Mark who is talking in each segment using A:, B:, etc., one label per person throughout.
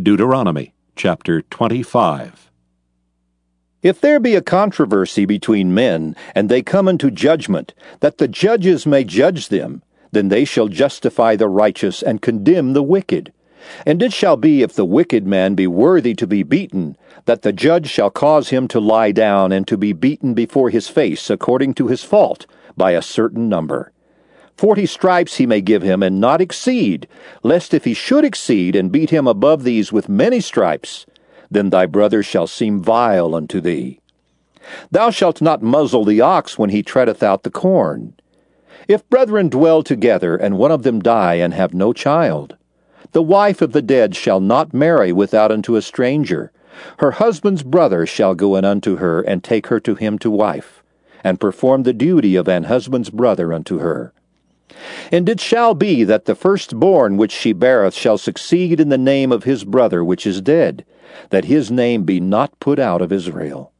A: Deuteronomy chapter 25.
B: If there be a controversy between men, and they come unto judgment, that the judges may judge them, then they shall justify the righteous and condemn the wicked. And it shall be, if the wicked man be worthy to be beaten, that the judge shall cause him to lie down and to be beaten before his face according to his fault, by a certain number. Forty stripes he may give him, and not exceed, lest if he should exceed, and beat him above these with many stripes, then thy brother shall seem vile unto thee. Thou shalt not muzzle the ox when he treadeth out the corn. If brethren dwell together, and one of them die and have no child, the wife of the dead shall not marry without unto a stranger. Her husband's brother shall go in unto her, and take her to him to wife, and perform the duty of an husband's brother unto her. And it shall be that the firstborn which she beareth shall succeed in the name of his brother which is dead, that his name be not put out of Israel.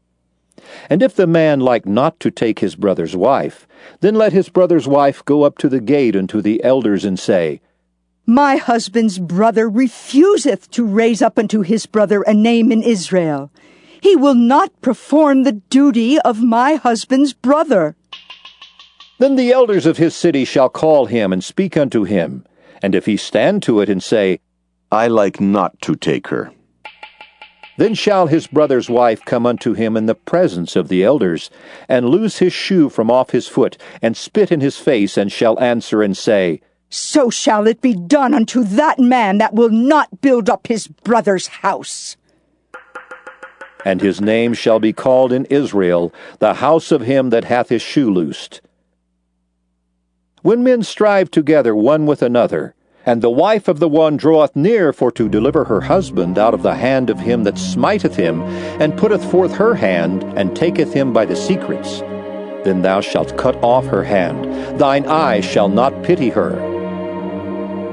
B: And if the man like not to take his brother's wife, then let his brother's wife go up to the gate unto the elders and say,
C: My husband's brother refuseth to raise up unto his brother a name in Israel. He will not perform the duty of my husband's brother.
B: Then the elders of his city shall call him and speak unto him. And if he stand to it and say,
D: I like not to take her,
B: then shall his brother's wife come unto him in the presence of the elders, and loose his shoe from off his foot, and spit in his face, and shall answer and say,
C: So shall it be done unto that man that will not build up his brother's house.
B: And his name shall be called in Israel, the house of him that hath his shoe loosed. When men strive together one with another, and the wife of the one draweth near for to deliver her husband out of the hand of him that smiteth him, and putteth forth her hand, and taketh him by the secrets, then thou shalt cut off her hand, thine eye shall not pity her.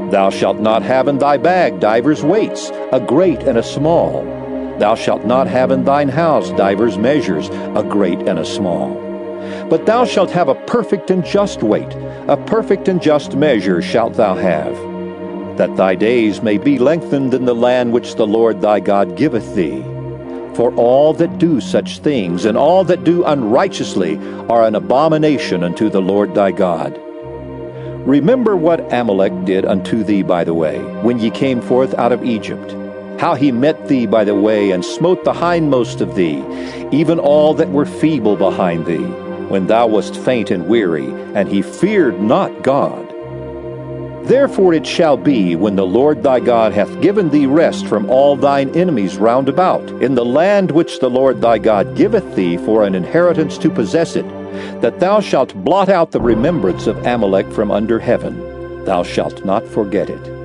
B: Thou shalt not have in thy bag divers weights, a great and a small. Thou shalt not have in thine house divers measures, a great and a small. But thou shalt have a perfect and just weight, a perfect and just measure shalt thou have, that thy days may be lengthened in the land which the Lord thy God giveth thee. For all that do such things, and all that do unrighteously, are an abomination unto the Lord thy God. Remember what Amalek did unto thee by the way, when ye came forth out of Egypt, how he met thee by the way, and smote the hindmost of thee, even all that were feeble behind thee when thou wast faint and weary, and he feared not God. Therefore it shall be, when the Lord thy God hath given thee rest from all thine enemies round about, in the land which the Lord thy God giveth thee for an inheritance to possess it, that thou shalt blot out the remembrance of Amalek from under heaven. Thou shalt not forget it.